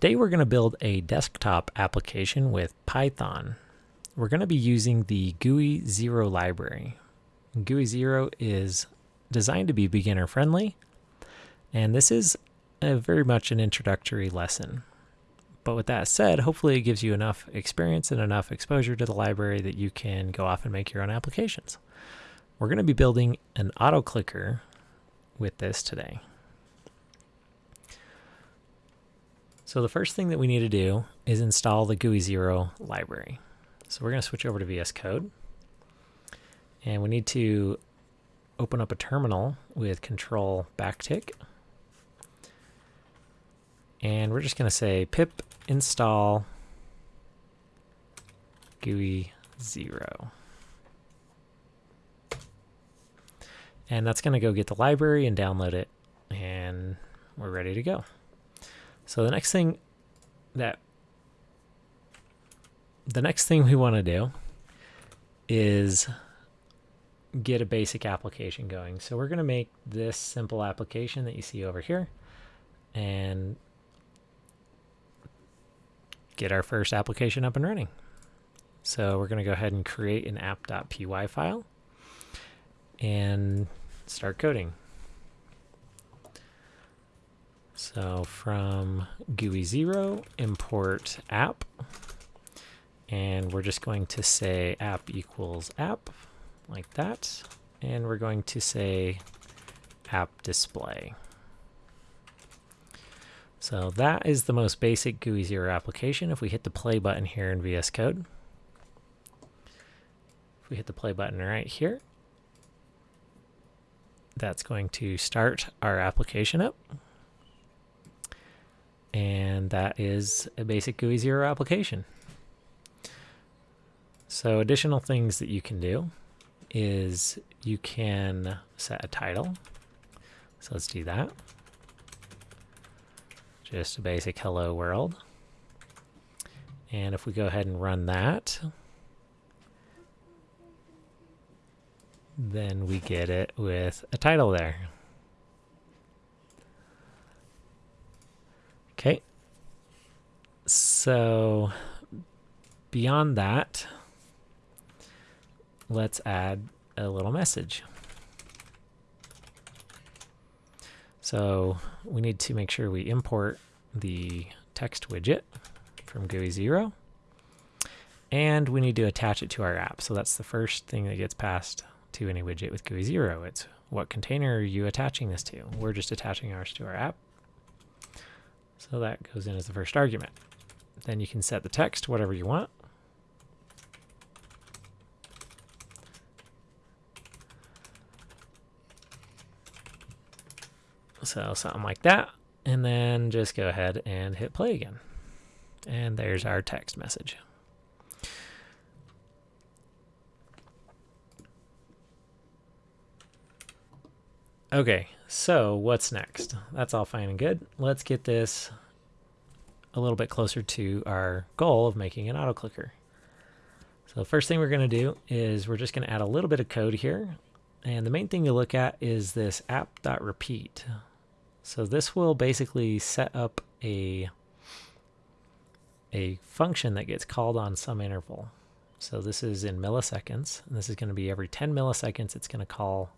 Today we're going to build a desktop application with Python. We're going to be using the GUI Zero library. GUI Zero is designed to be beginner friendly, and this is a very much an introductory lesson. But with that said, hopefully it gives you enough experience and enough exposure to the library that you can go off and make your own applications. We're going to be building an auto clicker with this today. So the first thing that we need to do is install the GUI Zero library. So we're going to switch over to VS Code. And we need to open up a terminal with control backtick. And we're just going to say pip install GUI Zero. And that's going to go get the library and download it. And we're ready to go. So the next thing that the next thing we want to do is get a basic application going. So we're going to make this simple application that you see over here and get our first application up and running. So we're going to go ahead and create an app.py file and start coding. So from GUI Zero, import app. And we're just going to say app equals app, like that. And we're going to say app display. So that is the most basic GUI Zero application. If we hit the play button here in VS Code, if we hit the play button right here, that's going to start our application up and that is a basic GUI zero application. So additional things that you can do is you can set a title. So let's do that. Just a basic hello world. And if we go ahead and run that, then we get it with a title there. Okay. So beyond that, let's add a little message. So we need to make sure we import the text widget from GUI Zero and we need to attach it to our app. So that's the first thing that gets passed to any widget with GUI Zero. It's what container are you attaching this to? We're just attaching ours to our app. So that goes in as the first argument. Then you can set the text whatever you want. So something like that. And then just go ahead and hit play again. And there's our text message. Okay, so what's next? That's all fine and good. Let's get this a little bit closer to our goal of making an auto clicker. So the first thing we're going to do is we're just going to add a little bit of code here. And the main thing to look at is this app.repeat. So this will basically set up a, a function that gets called on some interval. So this is in milliseconds, and this is going to be every 10 milliseconds it's going to call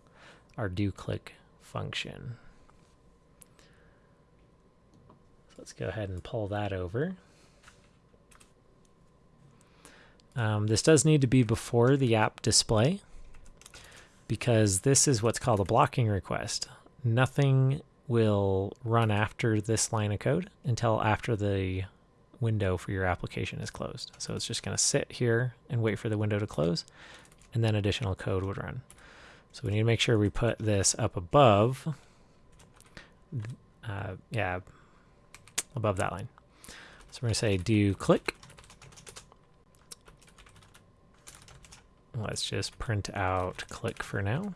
our do click function. So let's go ahead and pull that over. Um, this does need to be before the app display because this is what's called a blocking request. Nothing will run after this line of code until after the window for your application is closed. So it's just going to sit here and wait for the window to close and then additional code would run. So we need to make sure we put this up above, uh, yeah, above that line. So we're going to say do click. Let's just print out click for now.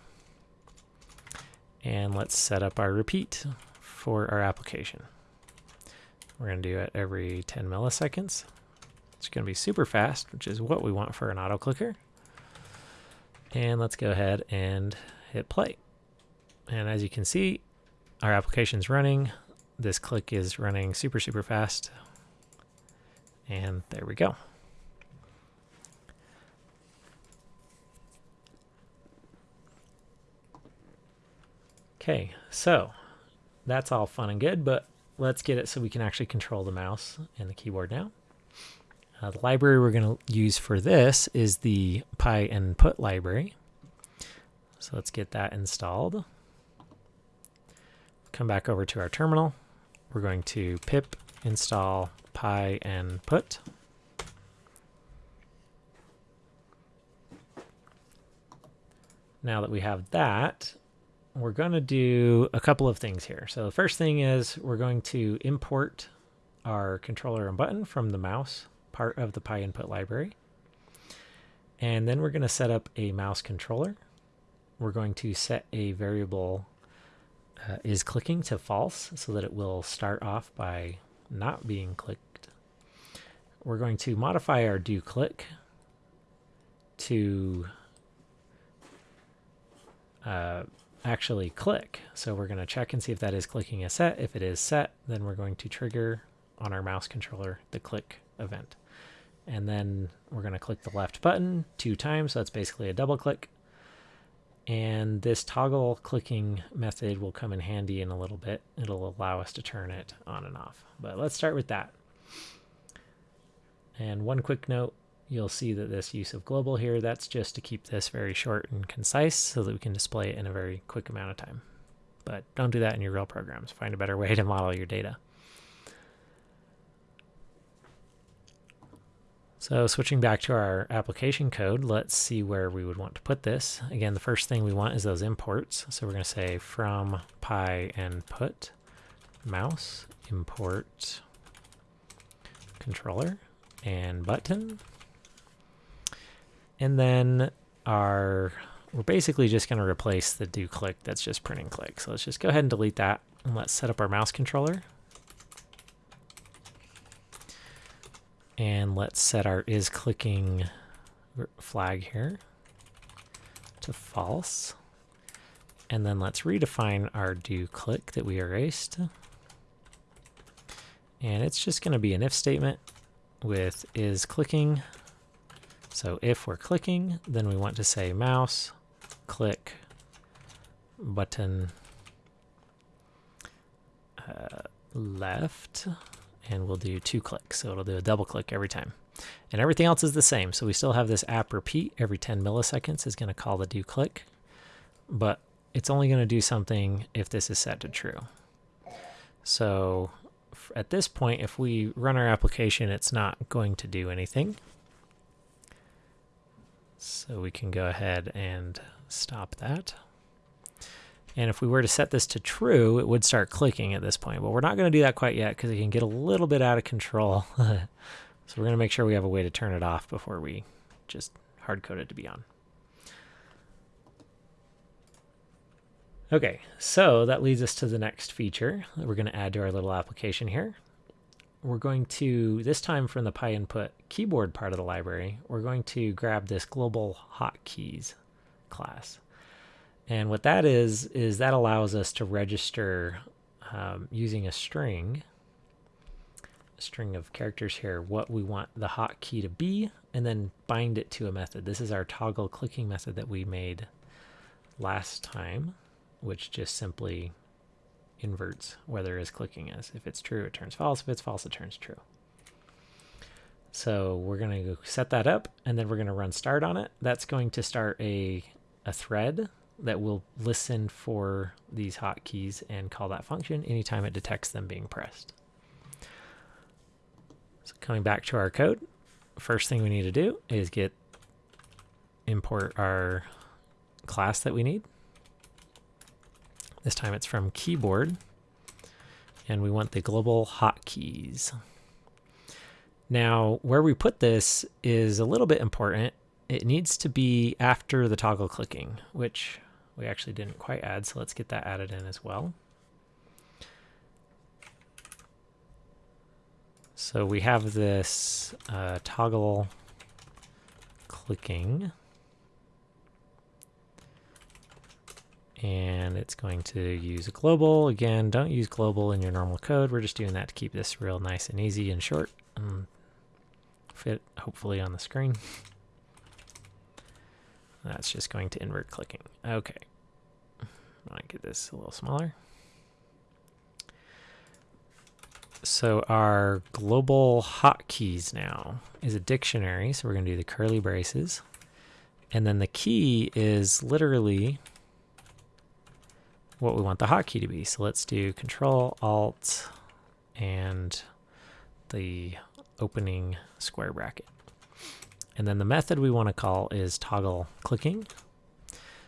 And let's set up our repeat for our application. We're going to do it every 10 milliseconds. It's going to be super fast, which is what we want for an auto clicker. And let's go ahead and hit play. And as you can see, our application is running. This click is running super, super fast. And there we go. Okay, so that's all fun and good, but let's get it so we can actually control the mouse and the keyboard now. Uh, the library we're going to use for this is the pynput library. So let's get that installed. Come back over to our terminal. We're going to pip install pynput. Now that we have that, we're going to do a couple of things here. So the first thing is we're going to import our controller and button from the mouse part of the pynput library. And then we're going to set up a mouse controller. We're going to set a variable uh, is clicking to false so that it will start off by not being clicked. We're going to modify our do click to uh, actually click. So we're going to check and see if that is clicking a set. If it is set, then we're going to trigger on our mouse controller the click event. And then we're going to click the left button two times. So that's basically a double click. And this toggle clicking method will come in handy in a little bit. It'll allow us to turn it on and off. But let's start with that. And one quick note, you'll see that this use of global here, that's just to keep this very short and concise so that we can display it in a very quick amount of time. But don't do that in your real programs. Find a better way to model your data. So switching back to our application code, let's see where we would want to put this. Again, the first thing we want is those imports. So we're going to say from pynput mouse import controller and button and then our, we're basically just going to replace the do click that's just printing click. So let's just go ahead and delete that. And let's set up our mouse controller. And let's set our is clicking flag here to false. And then let's redefine our do click that we erased. And it's just going to be an if statement with is clicking so if we're clicking, then we want to say mouse, click, button, uh, left, and we'll do two clicks. So it'll do a double click every time. And everything else is the same. So we still have this app repeat every 10 milliseconds is going to call the do click, but it's only going to do something if this is set to true. So at this point, if we run our application, it's not going to do anything. So we can go ahead and stop that. And if we were to set this to true, it would start clicking at this point. But we're not going to do that quite yet because it can get a little bit out of control. so we're going to make sure we have a way to turn it off before we just hard code it to be on. Okay, so that leads us to the next feature that we're going to add to our little application here we're going to, this time from the pynput keyboard part of the library, we're going to grab this global hotkeys class. And what that is, is that allows us to register um, using a string, a string of characters here, what we want the hotkey to be, and then bind it to a method. This is our toggle clicking method that we made last time, which just simply inverts whether is clicking is. If it's true, it turns false. If it's false, it turns true. So we're going to set that up and then we're going to run start on it. That's going to start a, a thread that will listen for these hotkeys and call that function anytime it detects them being pressed. So coming back to our code, first thing we need to do is get import our class that we need. This time it's from keyboard. And we want the global hotkeys. Now, where we put this is a little bit important. It needs to be after the toggle clicking, which we actually didn't quite add, so let's get that added in as well. So we have this uh, toggle clicking. and it's going to use a global. Again, don't use global in your normal code. We're just doing that to keep this real nice and easy and short. Um, fit hopefully on the screen. That's just going to invert clicking. Okay. I want to get this a little smaller. So our global hotkeys now is a dictionary. So we're going to do the curly braces. And then the key is literally what we want the hotkey to be. So let's do Control Alt and the opening square bracket. And then the method we want to call is toggle clicking.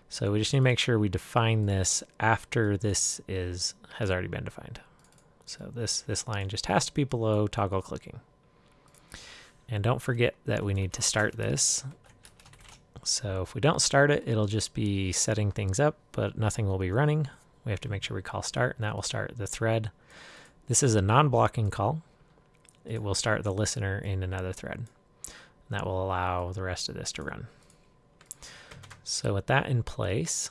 So we just need to make sure we define this after this is has already been defined. So this, this line just has to be below toggle clicking. And don't forget that we need to start this. So if we don't start it, it'll just be setting things up, but nothing will be running. We have to make sure we call start, and that will start the thread. This is a non-blocking call. It will start the listener in another thread. That will allow the rest of this to run. So with that in place,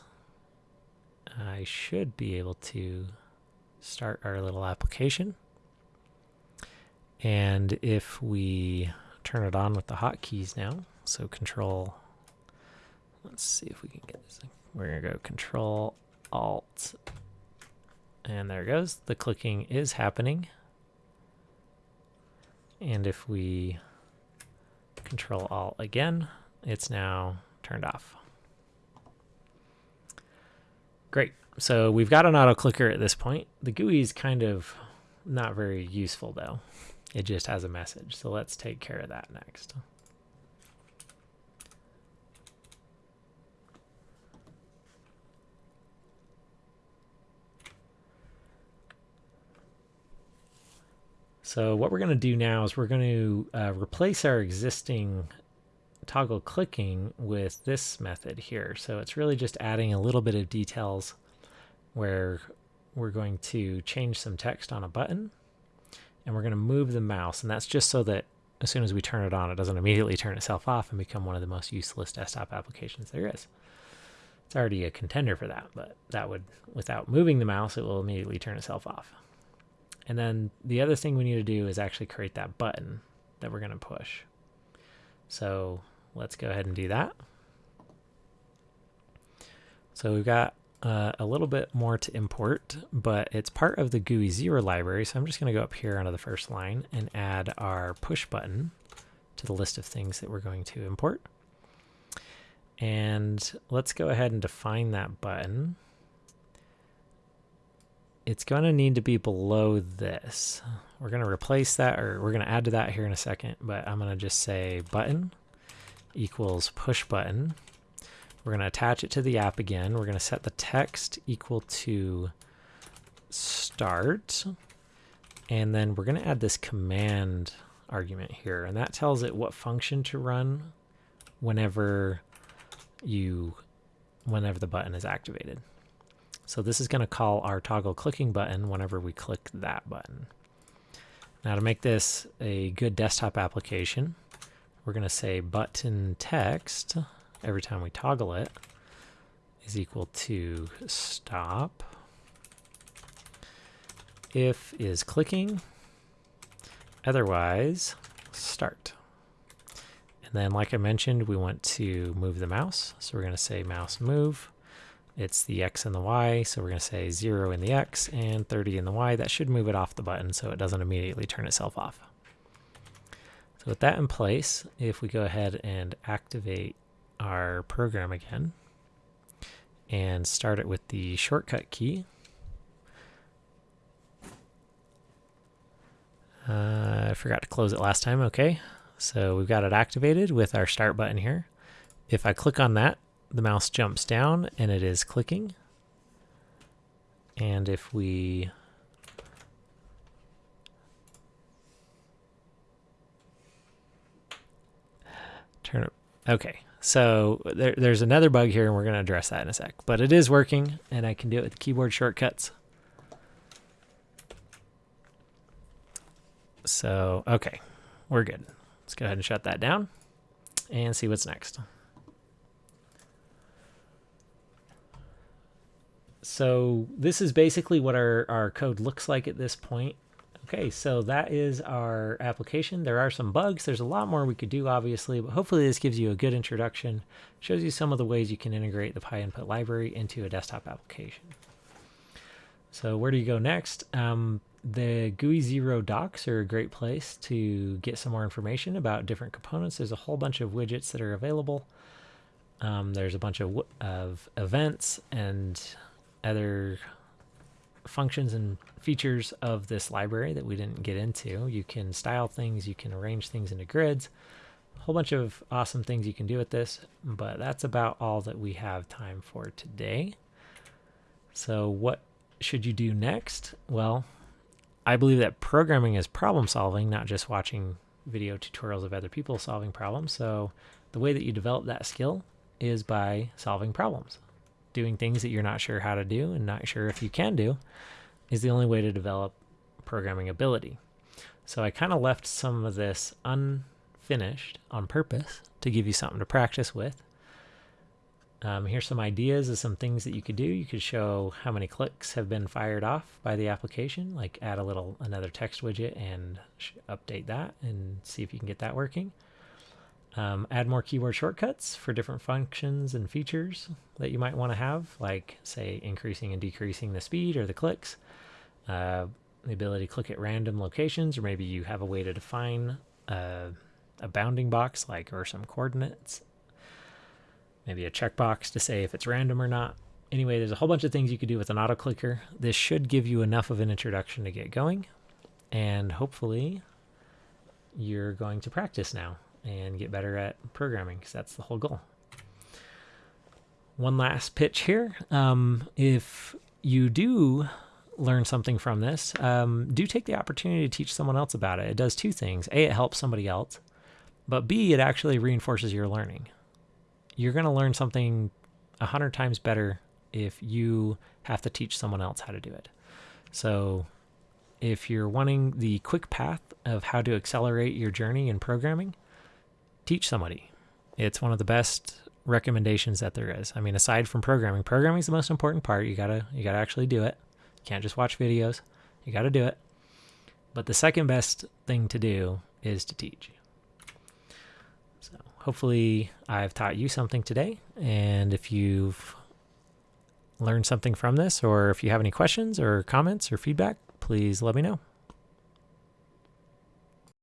I should be able to start our little application. And if we turn it on with the hotkeys now, so control, let's see if we can get this. Thing. We're to go control alt, and there it goes. The clicking is happening. And if we control alt again, it's now turned off. Great. So we've got an auto clicker at this point. The GUI is kind of not very useful though. It just has a message. So let's take care of that next. So what we're going to do now is we're going to uh, replace our existing toggle clicking with this method here. So it's really just adding a little bit of details where we're going to change some text on a button and we're going to move the mouse. And that's just so that as soon as we turn it on, it doesn't immediately turn itself off and become one of the most useless desktop applications there is. It's already a contender for that, but that would, without moving the mouse, it will immediately turn itself off. And then the other thing we need to do is actually create that button that we're going to push. So let's go ahead and do that. So we've got uh, a little bit more to import, but it's part of the GUI Zero library. So I'm just going to go up here onto the first line and add our push button to the list of things that we're going to import. And let's go ahead and define that button. It's going to need to be below this. We're going to replace that, or we're going to add to that here in a second, but I'm going to just say button equals push button. We're going to attach it to the app again. We're going to set the text equal to start. And then we're going to add this command argument here. And that tells it what function to run whenever you whenever the button is activated. So this is going to call our toggle clicking button whenever we click that button. Now to make this a good desktop application, we're going to say button text every time we toggle it is equal to stop. If is clicking otherwise start. And then like I mentioned we want to move the mouse. So we're going to say mouse move it's the X and the Y so we're going to say 0 in the X and 30 in the Y that should move it off the button so it doesn't immediately turn itself off so with that in place, if we go ahead and activate our program again and start it with the shortcut key, uh, I forgot to close it last time. Okay, so we've got it activated with our start button here. If I click on that, the mouse jumps down and it is clicking. And if we Turn it. Okay, so there, there's another bug here, and we're going to address that in a sec. But it is working, and I can do it with keyboard shortcuts. So, okay, we're good. Let's go ahead and shut that down and see what's next. So this is basically what our, our code looks like at this point. Okay, so that is our application. There are some bugs. There's a lot more we could do, obviously, but hopefully this gives you a good introduction, shows you some of the ways you can integrate the pynput library into a desktop application. So where do you go next? Um, the GUI Zero docs are a great place to get some more information about different components. There's a whole bunch of widgets that are available. Um, there's a bunch of, of events and other functions and features of this library that we didn't get into. You can style things, you can arrange things into grids, a whole bunch of awesome things you can do with this, but that's about all that we have time for today. So what should you do next? Well, I believe that programming is problem solving, not just watching video tutorials of other people solving problems. So the way that you develop that skill is by solving problems doing things that you're not sure how to do and not sure if you can do is the only way to develop programming ability. So I kind of left some of this unfinished on purpose to give you something to practice with. Um, here's some ideas of some things that you could do. You could show how many clicks have been fired off by the application, like add a little another text widget and update that and see if you can get that working. Um, add more keyboard shortcuts for different functions and features that you might want to have, like, say, increasing and decreasing the speed or the clicks, uh, the ability to click at random locations, or maybe you have a way to define a, a bounding box, like, or some coordinates, maybe a checkbox to say if it's random or not. Anyway, there's a whole bunch of things you could do with an auto clicker. This should give you enough of an introduction to get going, and hopefully, you're going to practice now and get better at programming because that's the whole goal. One last pitch here. Um, if you do learn something from this, um, do take the opportunity to teach someone else about it. It does two things. A, it helps somebody else, but B, it actually reinforces your learning. You're going to learn something a hundred times better if you have to teach someone else how to do it. So if you're wanting the quick path of how to accelerate your journey in programming, teach somebody. It's one of the best recommendations that there is. I mean, aside from programming, programming is the most important part. You gotta you gotta actually do it. You can't just watch videos. You gotta do it. But the second best thing to do is to teach. So hopefully I've taught you something today. And if you've learned something from this, or if you have any questions or comments or feedback, please let me know.